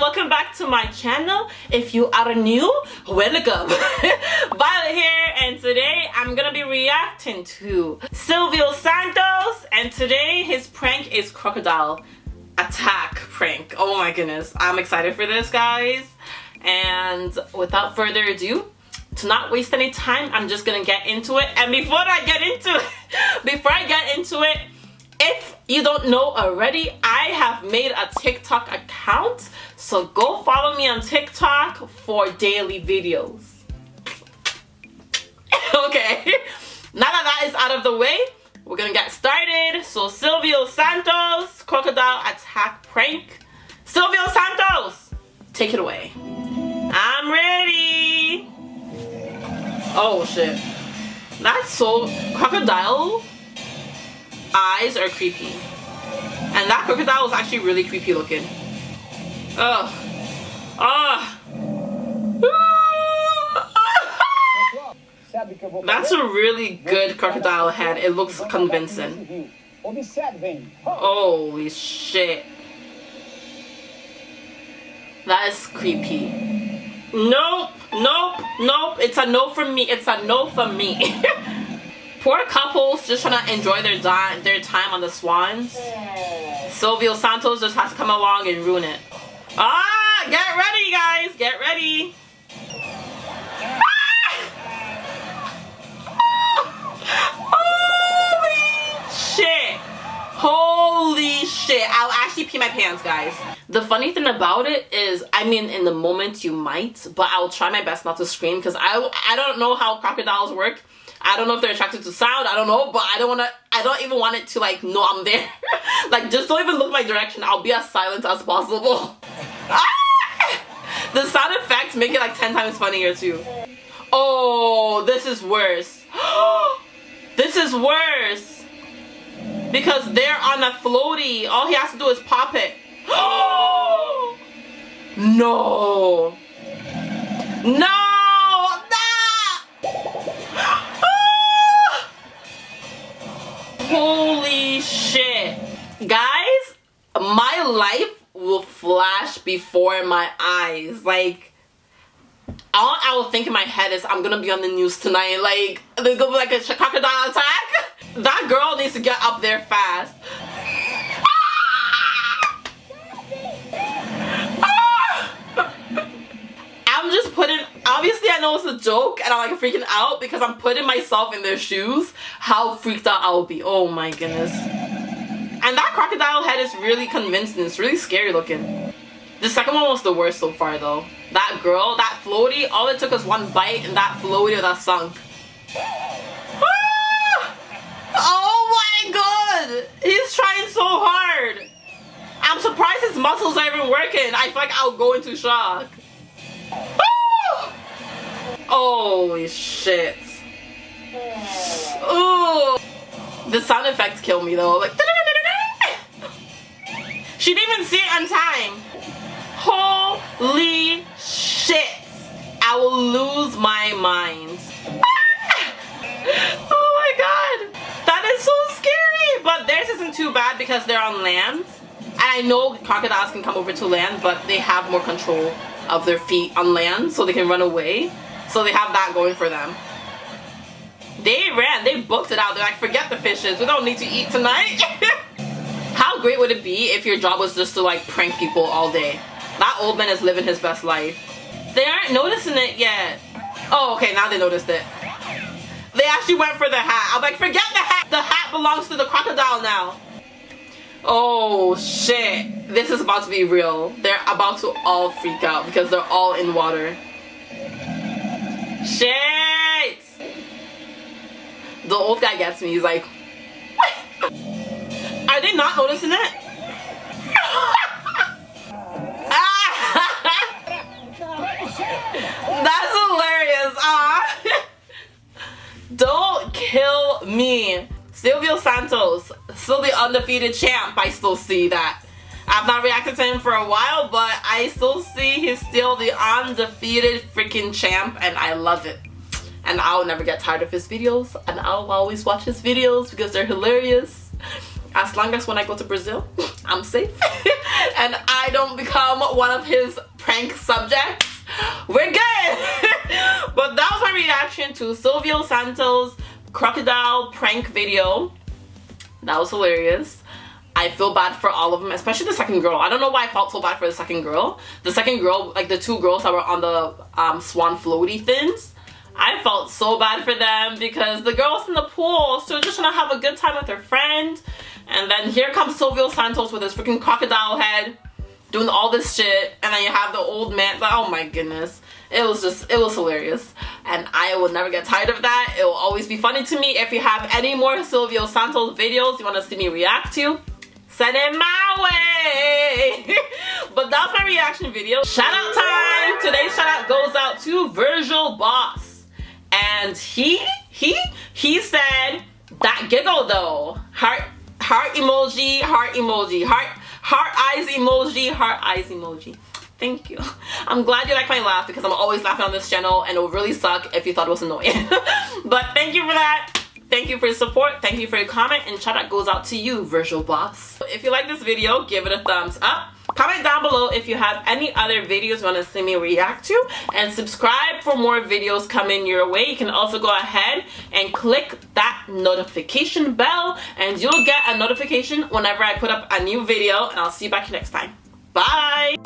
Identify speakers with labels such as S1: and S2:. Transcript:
S1: welcome back to my channel. If you are new welcome. Violet here and today i'm gonna be reacting to silvio santos and today his prank is crocodile attack prank. Oh my goodness i'm excited for this guys. And without further ado to not waste any time. I'm just gonna get into it. And before i get into it before i get into it you don't know already, I have made a TikTok account. So go follow me on TikTok for daily videos. okay, now that that is out of the way, we're gonna get started. So Silvio Santos, Crocodile Attack Prank. Silvio Santos, take it away. I'm ready. Oh shit. That's so crocodile eyes are creepy. And that crocodile was actually really creepy looking. Ugh. Ah. That's a really good crocodile head. It looks convincing. Holy shit. That is creepy. Nope, nope, nope. It's a no for me. It's a no for me. Poor couples just trying to enjoy their, their time on the Swans. Silvio Santos just has to come along and ruin it. Ah! Get ready, guys! Get ready! Holy shit! Holy shit. I'll actually pee my pants, guys. The funny thing about it is, I mean, in the moment you might, but I'll try my best not to scream because I, I don't know how crocodiles work. I don't know if they're attracted to sound. I don't know, but I don't want to. I don't even want it to like know I'm there. like just don't even look my direction. I'll be as silent as possible. ah! The sound effects make it like 10 times funnier too. Oh, this is worse. this is worse. Because they're on a floaty. All he has to do is pop it. no. No. Before my eyes. Like, all I will think in my head is I'm gonna be on the news tonight. Like, there's gonna be like a crocodile attack. That girl needs to get up there fast. Ah! I'm just putting, obviously I know it's a joke and I'm like freaking out because I'm putting myself in their shoes, how freaked out I'll be. Oh my goodness. And that crocodile head is really convincing. It's really scary looking. The second one was the worst so far though. That girl, that floaty, all it took was one bite and that floaty that sunk. Ah! Oh my god! He's trying so hard! I'm surprised his muscles are even working. I feel like I'll go into shock. Holy shit. Ooh. The sound effects kill me though. Like She didn't even see it on time. Holy shit. I will lose my mind. Ah! oh my god. That is so scary. But theirs isn't too bad because they're on land. And I know crocodiles can come over to land, but they have more control of their feet on land so they can run away. So they have that going for them. They ran, they booked it out. They're like, forget the fishes, we don't need to eat tonight. How great would it be if your job was just to like prank people all day? That old man is living his best life. They aren't noticing it yet. Oh, okay, now they noticed it. They actually went for the hat. I'm like, forget the hat. The hat belongs to the crocodile now. Oh shit. This is about to be real. They're about to all freak out because they're all in water. Shit! The old guy gets me. He's like, Are they not noticing it? That's hilarious. Ah. Don't me. Silvio Santos, still the undefeated champ. I still see that. I've not reacted to him for a while, but I still see he's still the undefeated freaking champ, and I love it. And I'll never get tired of his videos, and I'll always watch his videos because they're hilarious. as long as when I go to Brazil, I'm safe and I don't become one of his prank subjects, we're good. but that was my reaction to Silvio Santos crocodile prank video. That was hilarious. I feel bad for all of them, especially the second girl. I don't know why I felt so bad for the second girl. The second girl, like the two girls that were on the um, swan floaty things, I felt so bad for them because the girl's in the pool, so just trying to have a good time with her friend. And then here comes Silvio Santos with his freaking crocodile head doing all this shit. And then you have the old man. Like, oh my goodness. It was just, it was hilarious. And I will never get tired of that. It will always be funny to me. If you have any more Silvio Santos videos you want to see me react to, send it my way. but that's my reaction video. Shout out time. Today's shout out goes out to Virgil Boss. And he, he, he said, that giggle though. Heart heart emoji, heart emoji, heart, heart eyes emoji, heart eyes emoji. Thank you. I'm glad you like my laugh because I'm always laughing on this channel and it would really suck if you thought it was annoying. but thank you for that. Thank you for your support. Thank you for your comment and shout out goes out to you, Virtual Boss. If you like this video, give it a thumbs up. Comment down below if you have any other videos you want to see me react to and subscribe for more videos coming your way. You can also go ahead and click that notification bell and you'll get a notification whenever I put up a new video and I'll see you back next time. Bye!